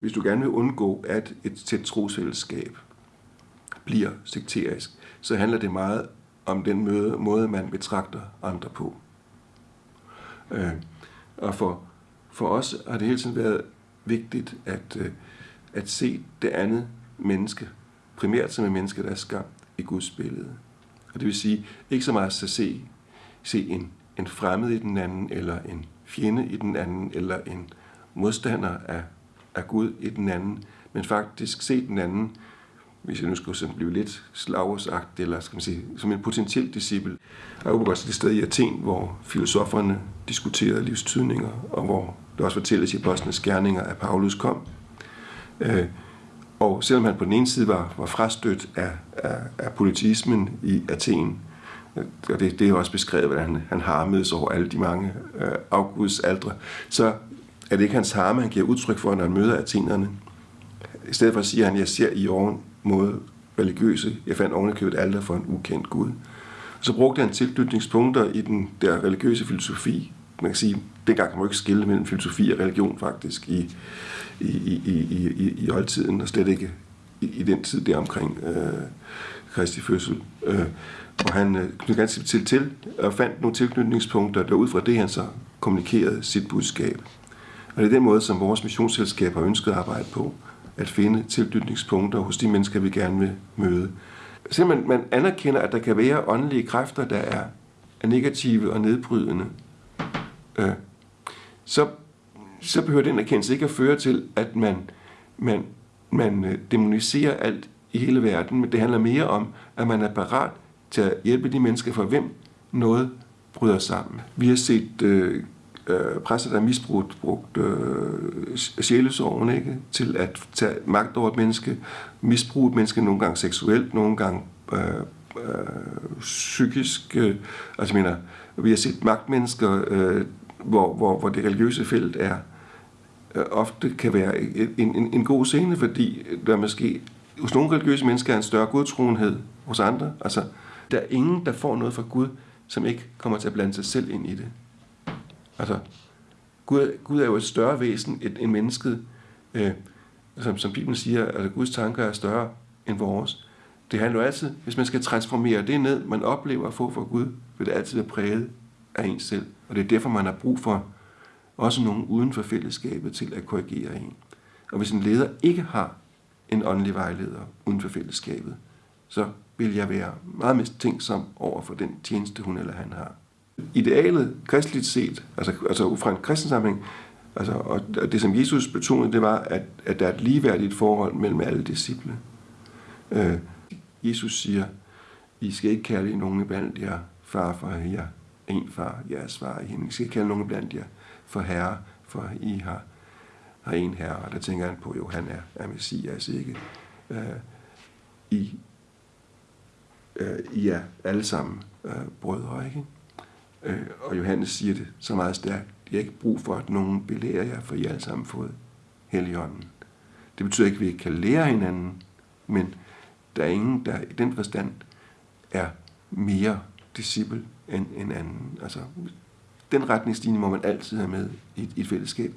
Hvis du gerne vil undgå, at et tæt trosfællesskab bliver sekterisk, så handler det meget om den måde, man betragter andre på. Øh, og for, for os har det hele tiden været vigtigt at, øh, at se det andet menneske, primært som et menneske, der er skabt i Guds billede. Og det vil sige, ikke så meget at se, se en, en fremmed i den anden, eller en fjende i den anden, eller en modstander af, af Gud i den anden, men faktisk se den anden, hvis jeg nu skulle sådan blive lidt slagsagt, eller skal man sige, som en potentiel disciple. Jeg er også det sted i Athen, hvor filosoferne diskuterede livstydninger, og hvor det også fortælles i Apostlenes Gerninger, at Paulus kom. Øh, og selvom han på den ene side var, var frastødt af, af, af politismen i Athen, øh, og det, det er også beskrevet, hvordan han, han harmedes over alle de mange øh, afgudsaldre, så er det ikke hans harme, han giver udtryk for, når han møder athenerne. I stedet for at sige, han, jeg ser i oven mod religiøse, jeg fandt ovenikøbet alder for en ukendt Gud. Så brugte han tilknytningspunkter i den der religiøse filosofi. Man kan sige, dengang kan man jo ikke skille mellem filosofi og religion faktisk i, i, i, i, i, i oldtiden, og slet ikke i, i den tid der omkring øh, Kristi fødsel. Øh, og han øh, knyttede ganske til til og fandt nogle tilknytningspunkter, der ud fra det han så kommunikerede sit budskab. Og det er den måde, som vores missionsselskab har ønsket at arbejde på, at finde tilknytningspunkter hos de mennesker, vi gerne vil møde. Selvom man anerkender, at der kan være åndelige kræfter, der er, er negative og nedbrydende, øh, så, så behøver den erkendelse ikke at føre til, at man, man, man øh, demoniserer alt i hele verden, men det handler mere om, at man er parat til at hjælpe de mennesker, for hvem noget bryder sammen. Vi har set øh, øh, præster, der misbrugt brugt, øh, sjælesorgen ikke? til at tage magt over et menneske, misbruge et menneske nogle gange seksuelt, nogle gange øh, øh, psykisk. Øh, altså mener, vi har set magtmennesker, øh, hvor, hvor, hvor det religiøse felt er øh, ofte kan være en, en, en god scene, fordi der måske hos nogle religiøse mennesker er en større godtroenhed hos andre. Altså, der er ingen, der får noget fra Gud, som ikke kommer til at blande sig selv ind i det. Altså, Gud, Gud er jo et større væsen end mennesket. Øh, som, som Bibelen siger, at altså, Guds tanker er større end vores. Det handler jo altid, hvis man skal transformere det ned, man oplever at få fra Gud, vil det altid være præget af en selv. Og det er derfor, man har brug for også nogen uden for fællesskabet til at korrigere en. Og hvis en leder ikke har en åndelig vejleder uden for fællesskabet, så vil jeg være meget mest tænksom over for den tjeneste, hun eller han har. Idealet, kristligt set, altså, altså fra en kristen sammenhæng, altså, og det som Jesus betonede, det var, at, at der er et ligeværdigt forhold mellem alle disciple. Øh, Jesus siger, I skal ikke kalde nogen blandt jer far for jer, en far, jeres far i himlen. I skal ikke kalde nogen blandt jer for herre, for I har, har en herre. Og der tænker han på, jo, han er, er Messias, ikke? Øh, I, øh, I er alle sammen øh, brødre, ikke? Øh, og Johannes siger det så meget stærkt. Jeg har ikke brug for, at nogen belærer jer, for I alle sammen fået Helligånden. Det betyder ikke, at vi ikke kan lære hinanden, men der er ingen, der i den forstand er mere disciple end en anden. Altså, den retningslinje må man altid have med i et, i et fællesskab.